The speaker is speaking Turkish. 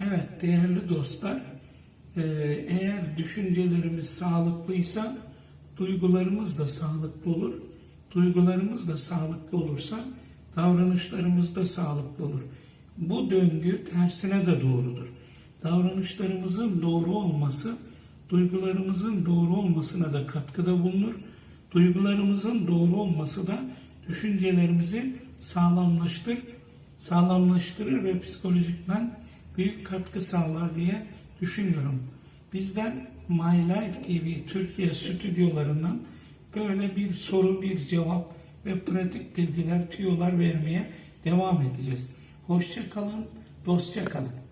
Evet değerli dostlar, e, eğer düşüncelerimiz sağlıklıysa duygularımız da sağlıklı olur. Duygularımız da sağlıklı olursa davranışlarımız da sağlıklı olur. Bu döngü tersine de doğrudur. Davranışlarımızın doğru olması duygularımızın doğru olmasına da katkıda bulunur. Duygularımızın doğru olması da düşüncelerimizi sağlamlaştır, sağlamlaştırır ve psikolojikmen büyük katkı sağlar diye düşünüyorum. Bizler My Life TV Türkiye stüdyolarından böyle bir soru, bir cevap ve pratik bilgiler, tüyolar vermeye devam edeceğiz. Hoşça kalın, dostça kalın.